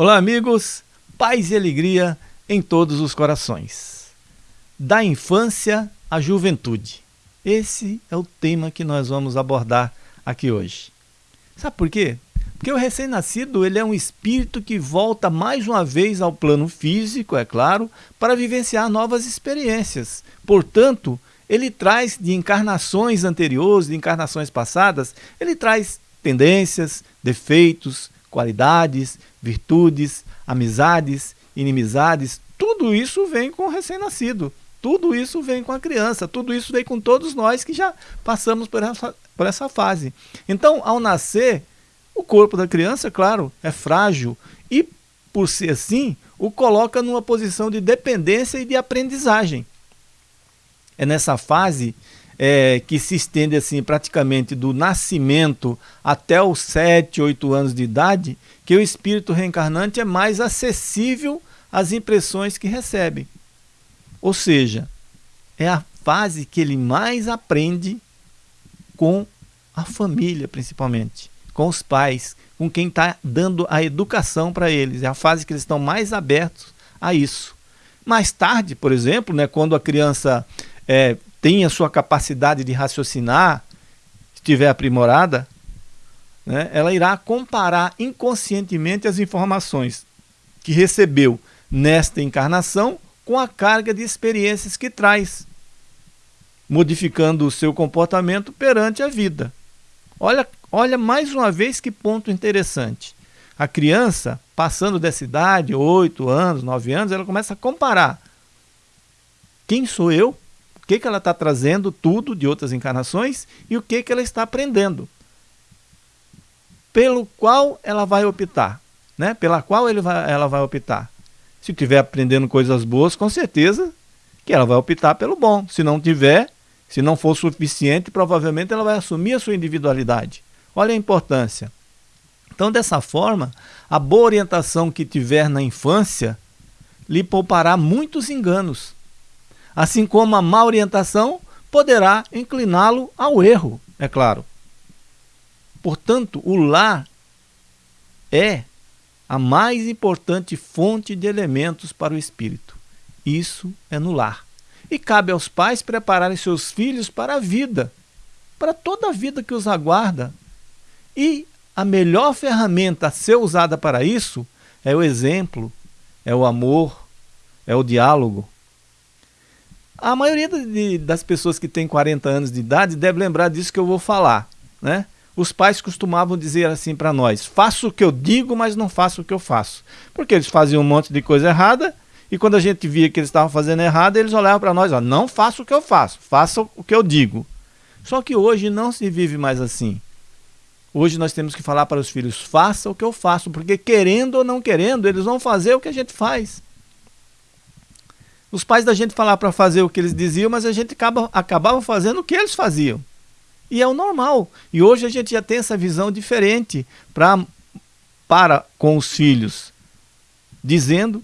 Olá, amigos, paz e alegria em todos os corações. Da infância à juventude. Esse é o tema que nós vamos abordar aqui hoje. Sabe por quê? Porque o recém-nascido ele é um espírito que volta mais uma vez ao plano físico, é claro, para vivenciar novas experiências. Portanto, ele traz de encarnações anteriores, de encarnações passadas, ele traz tendências, defeitos, qualidades, virtudes, amizades, inimizades, tudo isso vem com o recém-nascido. Tudo isso vem com a criança, tudo isso vem com todos nós que já passamos por essa, por essa fase. Então, ao nascer, o corpo da criança, claro, é frágil e, por ser assim, o coloca numa posição de dependência e de aprendizagem. É nessa fase é, que se estende assim praticamente do nascimento até os 7, 8 anos de idade, que o espírito reencarnante é mais acessível às impressões que recebe. Ou seja, é a fase que ele mais aprende com a família, principalmente, com os pais, com quem está dando a educação para eles. É a fase que eles estão mais abertos a isso. Mais tarde, por exemplo, né, quando a criança é, tem a sua capacidade de raciocinar, estiver aprimorada, né, ela irá comparar inconscientemente as informações que recebeu nesta encarnação com a carga de experiências que traz, modificando o seu comportamento perante a vida. Olha, olha mais uma vez que ponto interessante. A criança, passando dessa idade, 8 anos, 9 anos, ela começa a comparar. Quem sou eu? Que, que ela está trazendo tudo de outras encarnações e o que, que ela está aprendendo. Pelo qual ela vai optar, né? pela qual ele vai, ela vai optar. Se estiver aprendendo coisas boas, com certeza que ela vai optar pelo bom. Se não tiver, se não for suficiente, provavelmente ela vai assumir a sua individualidade. Olha a importância. Então, dessa forma, a boa orientação que tiver na infância lhe poupará muitos enganos assim como a má orientação poderá incliná-lo ao erro, é claro. Portanto, o lar é a mais importante fonte de elementos para o espírito. Isso é no lar. E cabe aos pais prepararem seus filhos para a vida, para toda a vida que os aguarda. E a melhor ferramenta a ser usada para isso é o exemplo, é o amor, é o diálogo. A maioria de, das pessoas que tem 40 anos de idade deve lembrar disso que eu vou falar. Né? Os pais costumavam dizer assim para nós, faço o que eu digo, mas não faço o que eu faço. Porque eles faziam um monte de coisa errada, e quando a gente via que eles estavam fazendo errado, eles olhavam para nós, ó, não faço o que eu faço, faça o que eu digo. Só que hoje não se vive mais assim. Hoje nós temos que falar para os filhos, faça o que eu faço, porque querendo ou não querendo, eles vão fazer o que a gente faz. Os pais da gente falavam para fazer o que eles diziam, mas a gente acaba, acabava fazendo o que eles faziam. E é o normal. E hoje a gente já tem essa visão diferente pra, para com os filhos, dizendo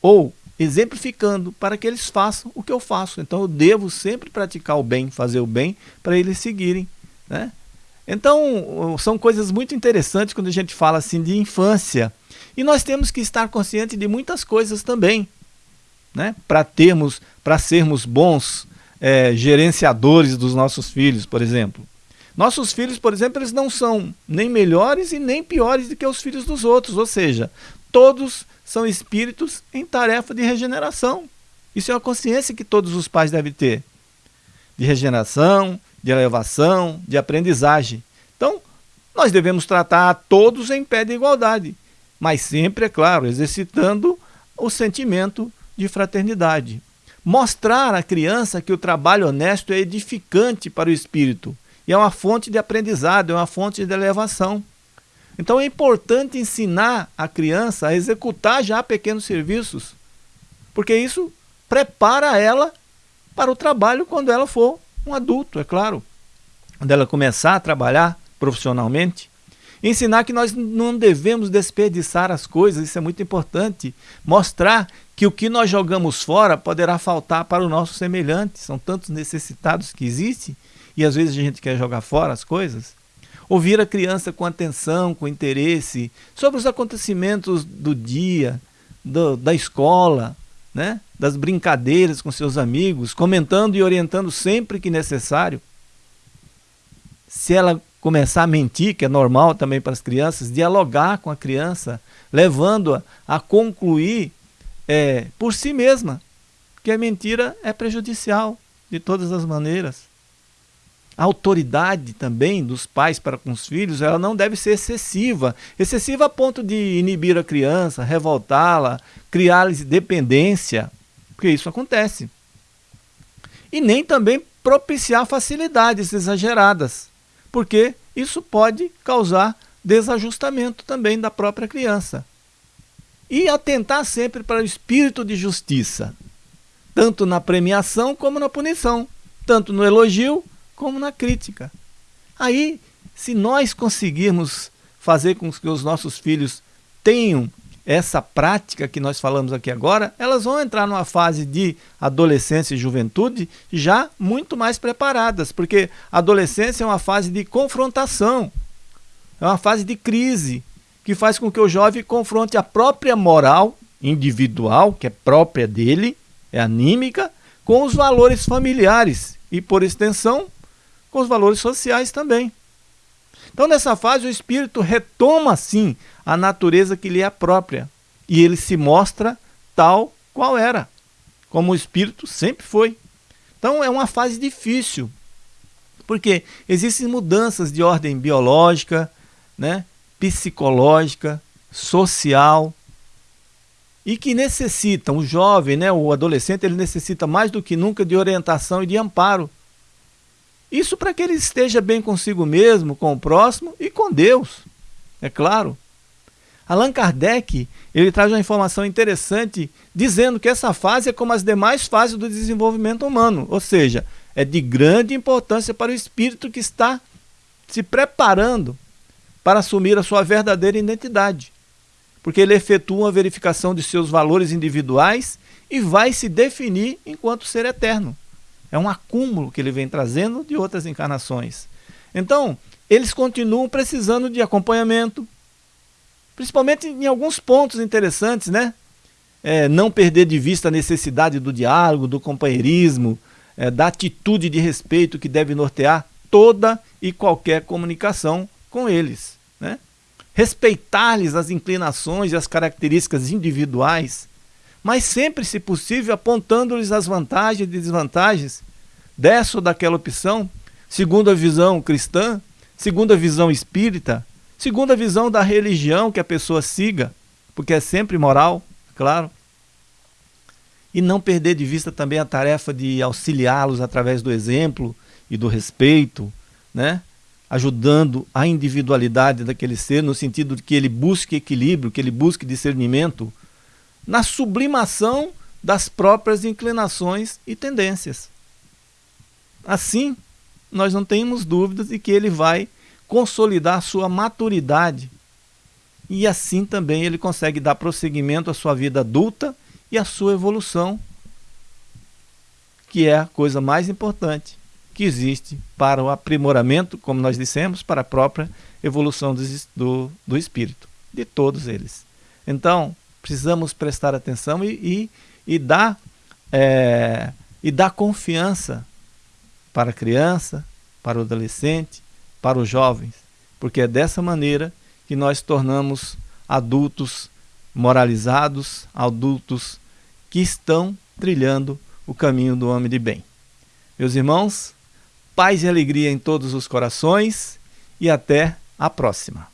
ou exemplificando para que eles façam o que eu faço. Então eu devo sempre praticar o bem, fazer o bem, para eles seguirem. Né? Então são coisas muito interessantes quando a gente fala assim de infância. E nós temos que estar conscientes de muitas coisas também né? para termos, para sermos bons é, gerenciadores dos nossos filhos, por exemplo. Nossos filhos, por exemplo, eles não são nem melhores e nem piores do que os filhos dos outros, ou seja, todos são espíritos em tarefa de regeneração. Isso é uma consciência que todos os pais devem ter. De regeneração, de elevação, de aprendizagem. Então, nós devemos tratar a todos em pé de igualdade, mas sempre, é claro, exercitando o sentimento de fraternidade. Mostrar à criança que o trabalho honesto é edificante para o espírito e é uma fonte de aprendizado, é uma fonte de elevação. Então é importante ensinar a criança a executar já pequenos serviços, porque isso prepara ela para o trabalho quando ela for um adulto, é claro. Quando ela começar a trabalhar profissionalmente. Ensinar que nós não devemos desperdiçar as coisas, isso é muito importante. Mostrar que o que nós jogamos fora poderá faltar para o nosso semelhante. São tantos necessitados que existem e às vezes a gente quer jogar fora as coisas. ouvir a criança com atenção, com interesse, sobre os acontecimentos do dia, do, da escola, né? das brincadeiras com seus amigos, comentando e orientando sempre que necessário. Se ela começar a mentir, que é normal também para as crianças, dialogar com a criança, levando-a a concluir é, por si mesma que a mentira é prejudicial de todas as maneiras. A autoridade também dos pais para com os filhos, ela não deve ser excessiva. Excessiva a ponto de inibir a criança, revoltá-la, criar-lhes dependência, porque isso acontece. E nem também propiciar facilidades exageradas, porque isso pode causar desajustamento também da própria criança. E atentar sempre para o espírito de justiça, tanto na premiação como na punição, tanto no elogio como na crítica. Aí, se nós conseguirmos fazer com que os nossos filhos tenham essa prática que nós falamos aqui agora, elas vão entrar numa fase de adolescência e juventude já muito mais preparadas, porque a adolescência é uma fase de confrontação, é uma fase de crise, que faz com que o jovem confronte a própria moral individual, que é própria dele, é anímica, com os valores familiares e, por extensão, com os valores sociais também. Então, nessa fase, o espírito retoma, sim, a natureza que lhe é própria. E ele se mostra tal qual era, como o espírito sempre foi. Então, é uma fase difícil, porque existem mudanças de ordem biológica, né, psicológica, social, e que necessitam, o jovem, né, o adolescente, ele necessita mais do que nunca de orientação e de amparo isso para que ele esteja bem consigo mesmo, com o próximo e com Deus, é claro. Allan Kardec ele traz uma informação interessante dizendo que essa fase é como as demais fases do desenvolvimento humano, ou seja, é de grande importância para o espírito que está se preparando para assumir a sua verdadeira identidade, porque ele efetua uma verificação de seus valores individuais e vai se definir enquanto ser eterno. É um acúmulo que ele vem trazendo de outras encarnações. Então, eles continuam precisando de acompanhamento, principalmente em alguns pontos interessantes, né? É, não perder de vista a necessidade do diálogo, do companheirismo, é, da atitude de respeito que deve nortear toda e qualquer comunicação com eles. Né? Respeitar-lhes as inclinações e as características individuais, mas sempre, se possível, apontando-lhes as vantagens e desvantagens dessa ou daquela opção, segundo a visão cristã, segundo a visão espírita, segundo a visão da religião que a pessoa siga, porque é sempre moral, claro. E não perder de vista também a tarefa de auxiliá-los através do exemplo e do respeito, né? ajudando a individualidade daquele ser, no sentido de que ele busque equilíbrio, que ele busque discernimento, na sublimação das próprias inclinações e tendências. Assim, nós não temos dúvidas de que ele vai consolidar sua maturidade e assim também ele consegue dar prosseguimento à sua vida adulta e à sua evolução, que é a coisa mais importante que existe para o aprimoramento, como nós dissemos, para a própria evolução do, do, do espírito, de todos eles. Então, precisamos prestar atenção e, e, e, dar, é, e dar confiança para a criança, para o adolescente, para os jovens, porque é dessa maneira que nós tornamos adultos moralizados, adultos que estão trilhando o caminho do homem de bem. Meus irmãos, paz e alegria em todos os corações e até a próxima.